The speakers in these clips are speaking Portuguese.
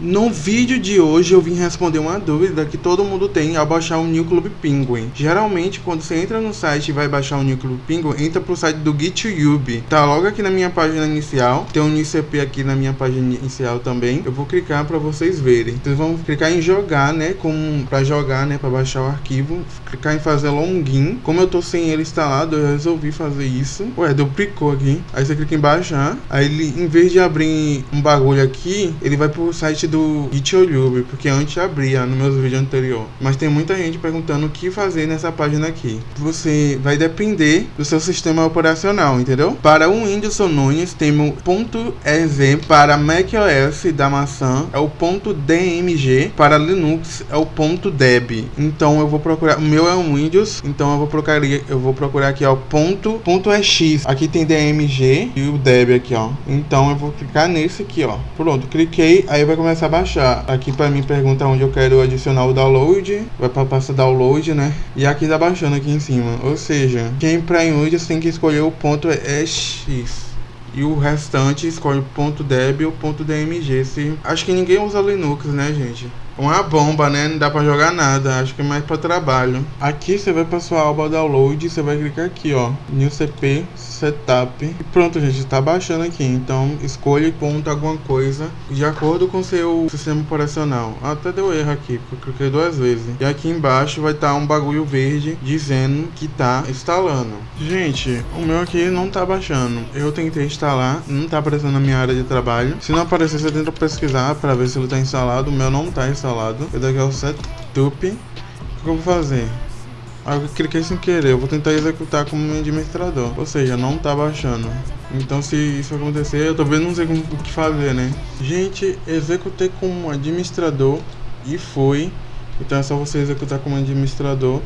No vídeo de hoje eu vim responder uma dúvida que todo mundo tem ao baixar o New Club Penguin. Geralmente quando você entra no site e vai baixar o New Club Penguin, entra pro site do GitHub. Tá logo aqui na minha página inicial, tem um ICP aqui na minha página inicial também. Eu vou clicar para vocês verem. Vocês vão clicar em jogar, né, como para jogar, né, para baixar o arquivo, clicar em fazer login. Como eu tô sem ele instalado, eu resolvi fazer isso. Ué, deu picou aqui. Aí você clica em baixar, aí ele em vez de abrir um bagulho aqui, ele vai pro site do GitHub, porque antes abria nos meus vídeos anteriores. Mas tem muita gente perguntando o que fazer nessa página aqui. Você vai depender do seu sistema operacional, entendeu? Para o Windows Nunes temos ponto .ez, para macOS da maçã é o ponto .dmg, para Linux é o ponto .deb. Então eu vou procurar, o meu é um Windows, então eu vou procurar, eu vou procurar aqui ó, ponto, ponto .ex. Aqui tem DMG e o deb aqui ó. Então eu vou clicar nesse aqui ó. Pronto, cliquei, aí vai começar começar a baixar. Aqui para mim pergunta onde eu quero adicionar o download, vai para pasta download, né? E aqui tá baixando aqui em cima. Ou seja, quem para Windows tem que escolher o ponto .ex e o restante escolhe ponto .deb ou ponto .dmg. Se... Acho que ninguém usa Linux, né, gente? Uma bomba, né? Não dá pra jogar nada. Acho que é mais pra trabalho. Aqui você vai pra sua aba download. Você vai clicar aqui, ó. New CP Setup. E pronto, gente. Tá baixando aqui. Então escolha ponto alguma coisa de acordo com seu sistema operacional. Até deu erro aqui, porque eu cliquei duas vezes. E aqui embaixo vai estar tá um bagulho verde dizendo que tá instalando. Gente, o meu aqui não tá baixando. Eu tentei instalar. Não tá aparecendo na minha área de trabalho. Se não aparecer, você tenta pesquisar pra ver se ele tá instalado. O meu não tá instalado instalado. Eu daqui ao setup. O que eu vou fazer? Ah, eu cliquei sem querer. Eu vou tentar executar como administrador. Ou seja, não tá baixando. Então se isso acontecer, eu também não sei como, o que fazer, né? Gente, executei como administrador e foi. Então é só você executar como administrador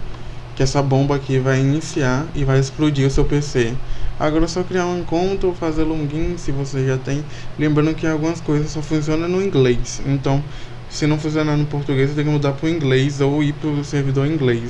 que essa bomba aqui vai iniciar e vai explodir o seu PC. Agora é só criar um encontro, fazer login se você já tem. Lembrando que algumas coisas só funcionam no inglês. Então, se não funcionar no português, você tem que mudar para o inglês ou ir para o servidor inglês.